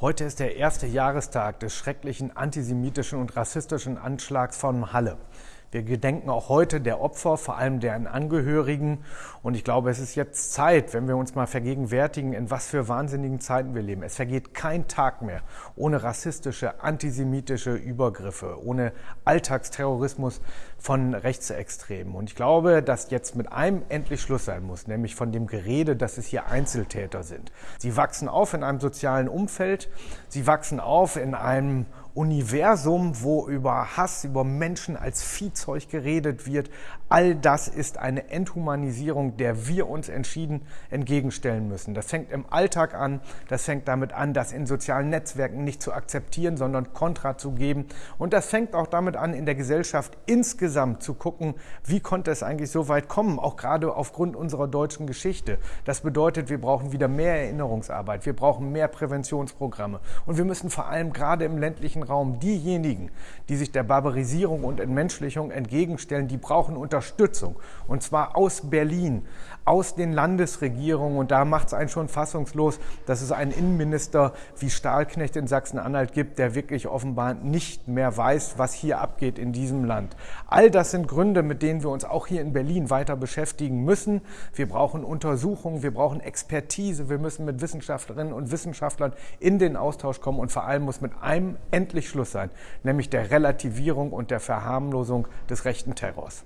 Heute ist der erste Jahrestag des schrecklichen antisemitischen und rassistischen Anschlags von Halle. Wir gedenken auch heute der Opfer, vor allem deren Angehörigen. Und ich glaube, es ist jetzt Zeit, wenn wir uns mal vergegenwärtigen, in was für wahnsinnigen Zeiten wir leben. Es vergeht kein Tag mehr ohne rassistische, antisemitische Übergriffe, ohne Alltagsterrorismus von Rechtsextremen. Und ich glaube, dass jetzt mit einem endlich Schluss sein muss, nämlich von dem Gerede, dass es hier Einzeltäter sind. Sie wachsen auf in einem sozialen Umfeld, sie wachsen auf in einem Universum, wo über Hass, über Menschen als Viehzeug geredet wird. All das ist eine Enthumanisierung, der wir uns entschieden entgegenstellen müssen. Das fängt im Alltag an, das fängt damit an, das in sozialen Netzwerken nicht zu akzeptieren, sondern Kontra zu geben. Und das fängt auch damit an, in der Gesellschaft insgesamt zu gucken, wie konnte es eigentlich so weit kommen, auch gerade aufgrund unserer deutschen Geschichte. Das bedeutet, wir brauchen wieder mehr Erinnerungsarbeit, wir brauchen mehr Präventionsprogramme und wir müssen vor allem gerade im ländlichen Raum diejenigen, die sich der Barbarisierung und Entmenschlichung entgegenstellen, die brauchen Unterstützung. Und zwar aus Berlin, aus den Landesregierungen. Und da macht es einen schon fassungslos, dass es einen Innenminister wie Stahlknecht in Sachsen-Anhalt gibt, der wirklich offenbar nicht mehr weiß, was hier abgeht in diesem Land. All das sind Gründe, mit denen wir uns auch hier in Berlin weiter beschäftigen müssen. Wir brauchen Untersuchungen, wir brauchen Expertise, wir müssen mit Wissenschaftlerinnen und Wissenschaftlern in den Austausch kommen und vor allem muss mit einem endlich Schluss sein, nämlich der Relativierung und der Verharmlosung des rechten Terrors.